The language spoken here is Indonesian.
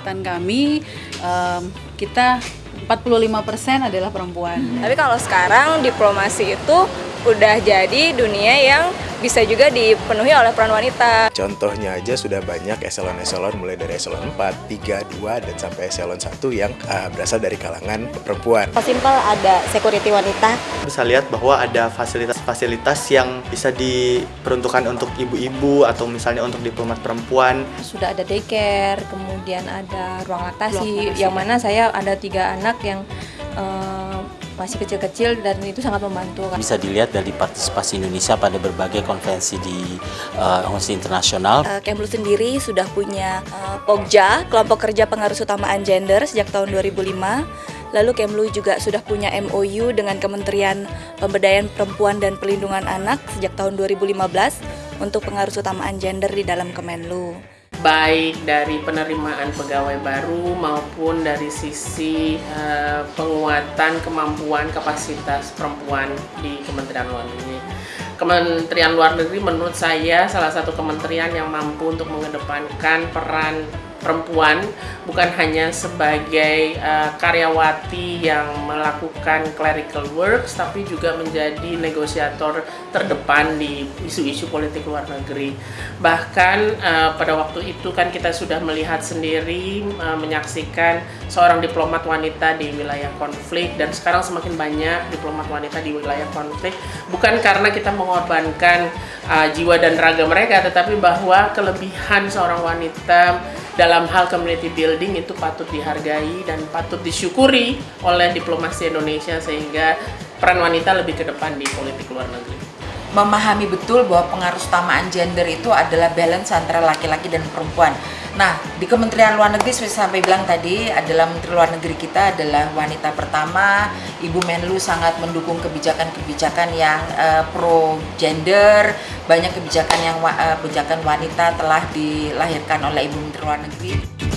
angkatan kami um, kita 45% adalah perempuan. Tapi kalau sekarang diplomasi itu udah jadi dunia yang bisa juga dipenuhi oleh peran wanita. Contohnya aja sudah banyak eselon-eselon mulai dari eselon 4, 3, 2, dan sampai eselon 1 yang uh, berasal dari kalangan perempuan. Simpel ada security wanita. Bisa lihat bahwa ada fasilitas-fasilitas yang bisa diperuntukkan untuk ibu-ibu atau misalnya untuk diplomat perempuan. Sudah ada daycare, kemudian ada ruang laktasi, yang mana saya ada tiga anak yang uh, masih kecil-kecil dan itu sangat membantu. Bisa dilihat dari partisipasi Indonesia pada berbagai konvensi di uh, internasional. Uh, Kemlu sendiri sudah punya uh, POGJA, kelompok kerja pengaruh utamaan gender sejak tahun 2005. Lalu Kemlu juga sudah punya MOU dengan Kementerian Pemberdayaan Perempuan dan Pelindungan Anak sejak tahun 2015 untuk pengaruh utamaan gender di dalam Kemenlu baik dari penerimaan pegawai baru maupun dari sisi uh, penguatan kemampuan kapasitas perempuan di Kementerian Luar Negeri. Kementerian Luar Negeri menurut saya salah satu kementerian yang mampu untuk mengedepankan peran perempuan bukan hanya sebagai uh, karyawati yang melakukan clerical works tapi juga menjadi negosiator terdepan di isu-isu politik luar negeri. Bahkan uh, pada waktu itu kan kita sudah melihat sendiri uh, menyaksikan seorang diplomat wanita di wilayah konflik dan sekarang semakin banyak diplomat wanita di wilayah konflik. Bukan karena kita mengorbankan uh, jiwa dan raga mereka tetapi bahwa kelebihan seorang wanita dalam hal community building itu patut dihargai dan patut disyukuri oleh diplomasi Indonesia sehingga peran wanita lebih ke depan di politik luar negeri. Memahami betul bahwa pengaruh utamaan gender itu adalah balance antara laki-laki dan perempuan. Nah, di Kementerian Luar Negeri seperti sampai bilang tadi adalah Menteri Luar Negeri kita adalah wanita pertama. Ibu Menlu sangat mendukung kebijakan-kebijakan yang uh, pro gender. Banyak kebijakan yang uh, kebijakan wanita telah dilahirkan oleh Ibu Menteri Luar Negeri.